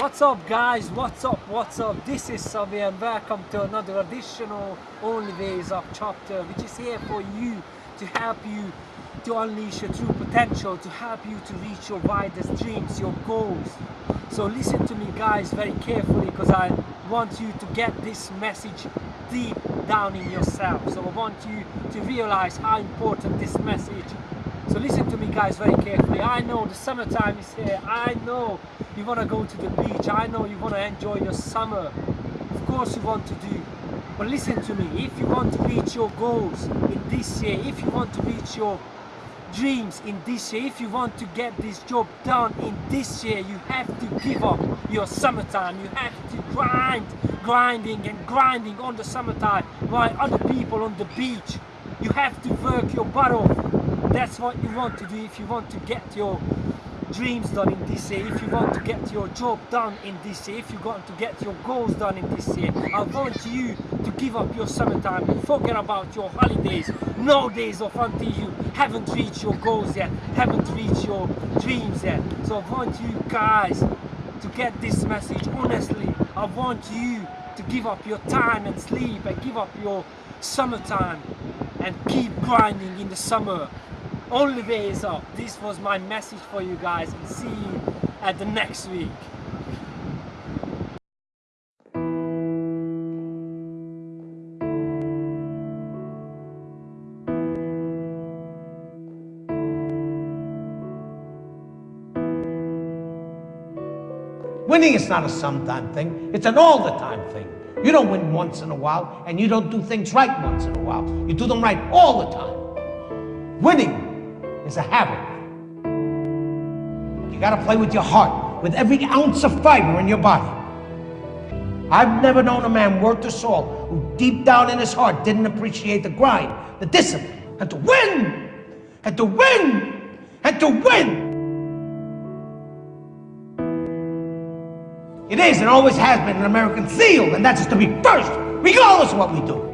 What's up guys, what's up, what's up? This is Savi and welcome to another additional Only Ways Up chapter which is here for you to help you to unleash your true potential, to help you to reach your widest dreams, your goals. So listen to me guys very carefully because I want you to get this message deep down in yourself. So I want you to realize how important this message so listen to me guys very carefully. I know the summertime is here. I know you want to go to the beach. I know you want to enjoy your summer. Of course you want to do. But listen to me. If you want to reach your goals in this year, if you want to reach your dreams in this year, if you want to get this job done in this year, you have to give up your summertime. You have to grind, grinding and grinding on the summertime while other people on the beach. You have to work your butt off that's what you want to do if you want to get your dreams done in this year, if you want to get your job done in this year, if you want to get your goals done in this year, I want you to give up your summertime, and forget about your holidays, no days off until you haven't reached your goals yet, haven't reached your dreams yet. So I want you guys to get this message honestly. I want you to give up your time and sleep and give up your summertime and keep grinding in the summer only way is up. This was my message for you guys see you at the next week. Winning is not a sometime thing, it's an all the time thing. You don't win once in a while, and you don't do things right once in a while. You do them right all the time. Winning is a habit. You gotta play with your heart, with every ounce of fiber in your body. I've never known a man worth the salt who deep down in his heart didn't appreciate the grind, the discipline, and to win, and to win, and to win. It is and always has been an American seal, and that's to be first, regardless of what we do.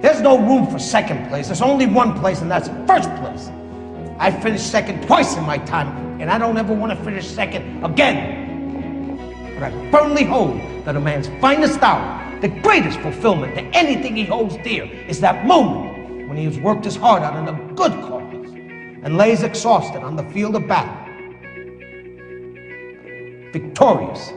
There's no room for second place. There's only one place, and that's first place. I finished second twice in my time, and I don't ever want to finish second again. But I firmly hold that a man's finest hour, the greatest fulfillment to anything he holds dear, is that moment when he has worked his heart out in a good cause and lays exhausted on the field of battle, victorious